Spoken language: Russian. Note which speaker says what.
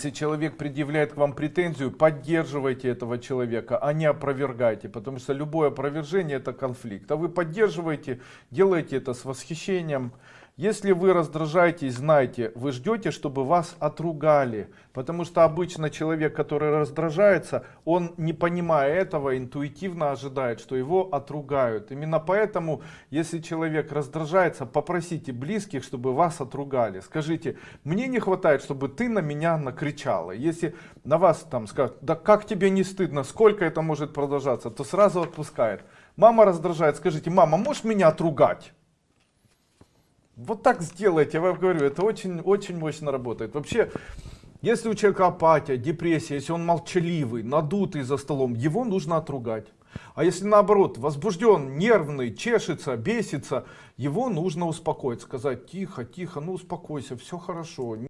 Speaker 1: Если человек предъявляет к вам претензию, поддерживайте этого человека, а не опровергайте, потому что любое опровержение это конфликт. А вы поддерживаете, делаете это с восхищением. Если вы раздражаетесь, знайте, вы ждете, чтобы вас отругали. Потому что обычно человек, который раздражается, он не понимая этого, интуитивно ожидает, что его отругают. Именно поэтому, если человек раздражается, попросите близких, чтобы вас отругали. Скажите, мне не хватает, чтобы ты на меня накричала. Если на вас там скажут, да как тебе не стыдно, сколько это может продолжаться, то сразу отпускает. Мама раздражает, скажите, мама, можешь меня отругать? Вот так сделайте, я вам говорю, это очень-очень мощно работает. Вообще, если у человека апатия, депрессия, если он молчаливый, надутый за столом, его нужно отругать. А если наоборот, возбужден, нервный, чешется, бесится, его нужно успокоить, сказать тихо, тихо, ну успокойся, все хорошо.